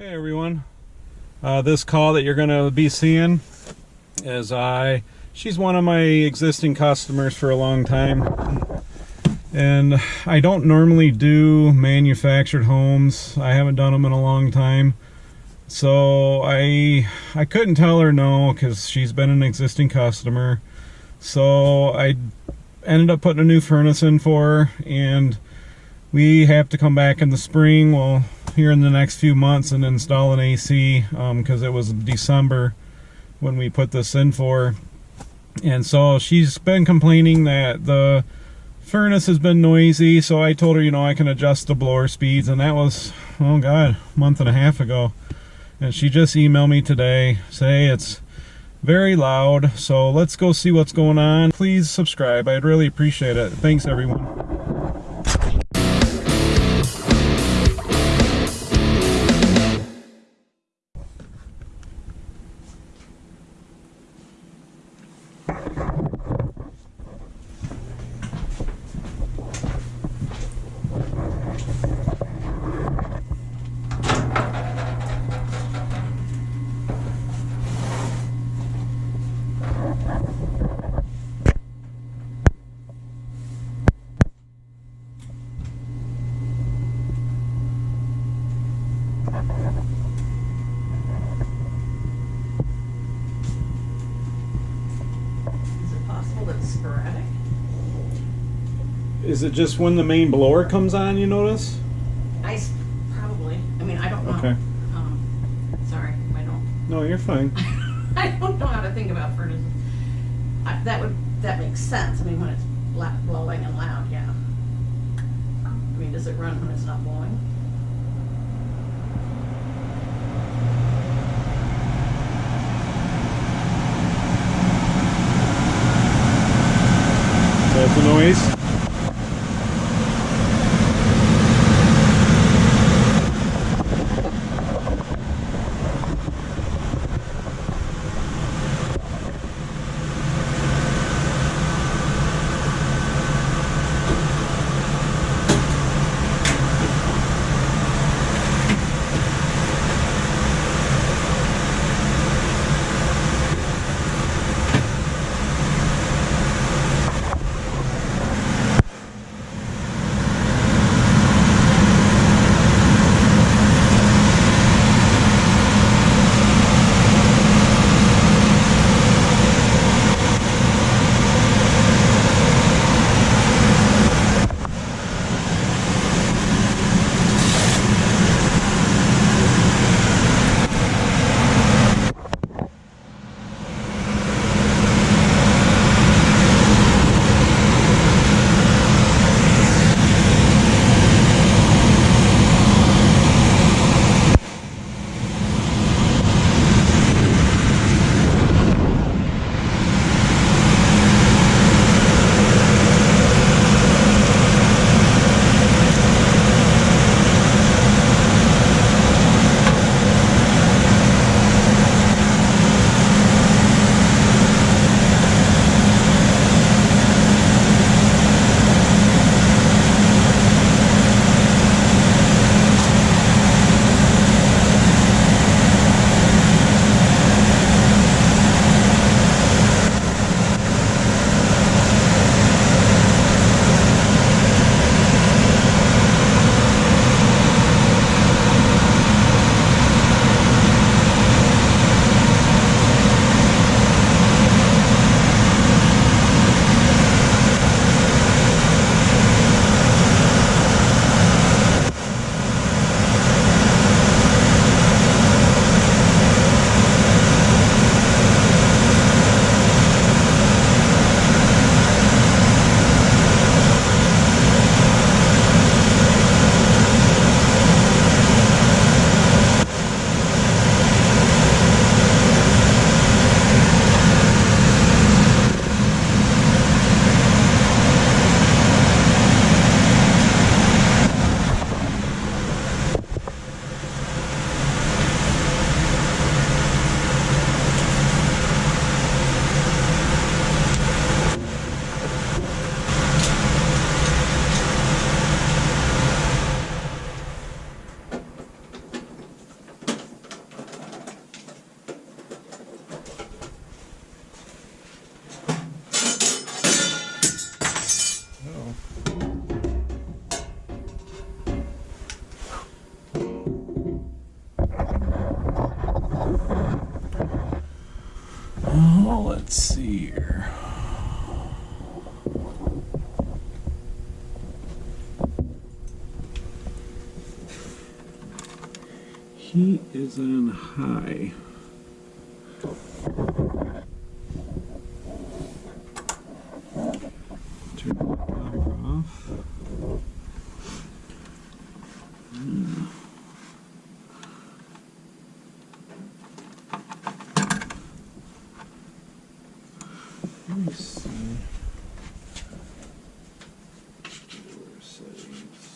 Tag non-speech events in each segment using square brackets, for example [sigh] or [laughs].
Hey everyone. Uh, this call that you're going to be seeing is I. She's one of my existing customers for a long time. And I don't normally do manufactured homes. I haven't done them in a long time. So I I couldn't tell her no because she's been an existing customer. So I ended up putting a new furnace in for her and we have to come back in the spring. Well, here in the next few months and install an AC because um, it was December when we put this in for. And so she's been complaining that the furnace has been noisy. So I told her, you know, I can adjust the blower speeds. And that was, oh God, a month and a half ago. And she just emailed me today, say it's very loud. So let's go see what's going on. Please subscribe. I'd really appreciate it. Thanks, everyone. Sporadic? Is it just when the main blower comes on you notice? I probably. I mean, I don't know. Okay. Um, sorry, I don't. No, you're fine. [laughs] I don't know how to think about furnaces. I, that would that makes sense. I mean, when it's blowing and loud, yeah. I mean, does it run when it's not blowing? The heat is on high. Turn the power off. Hmm. Let me see. Door settings.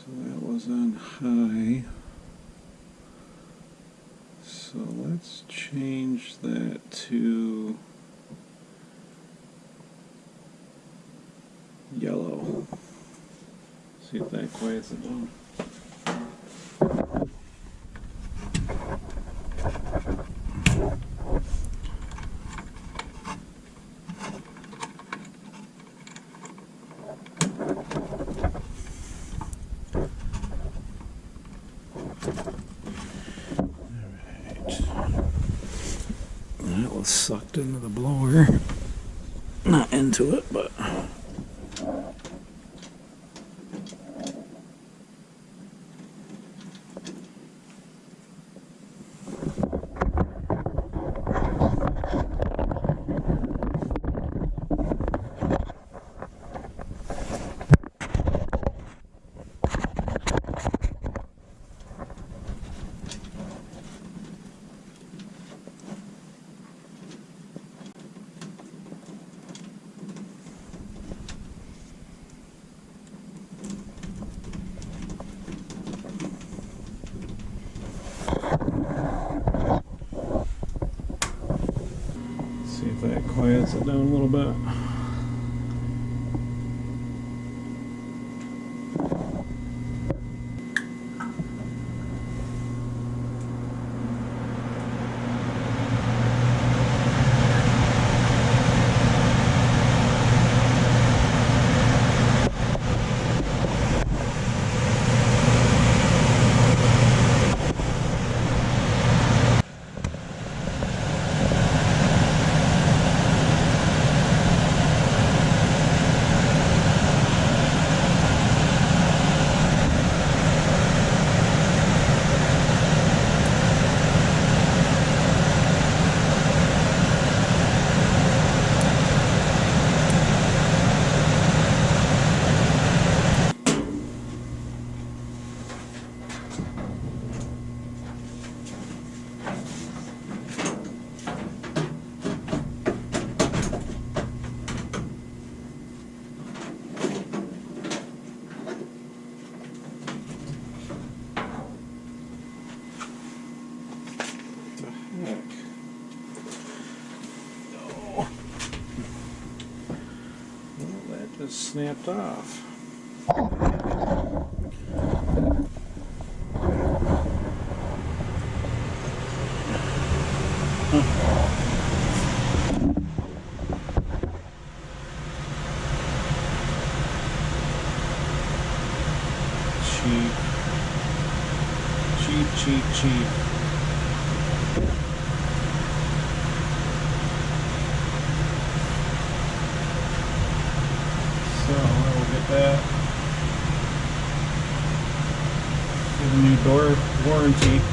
So that was on high. So let's change that to yellow. See if that quiets it down. Sucked into the blower. Not into it, but. See if that quiets it down a little bit. Snapped off. Cheap. Cheap, cheap, cheap. So I will get that. Get a new door warranty.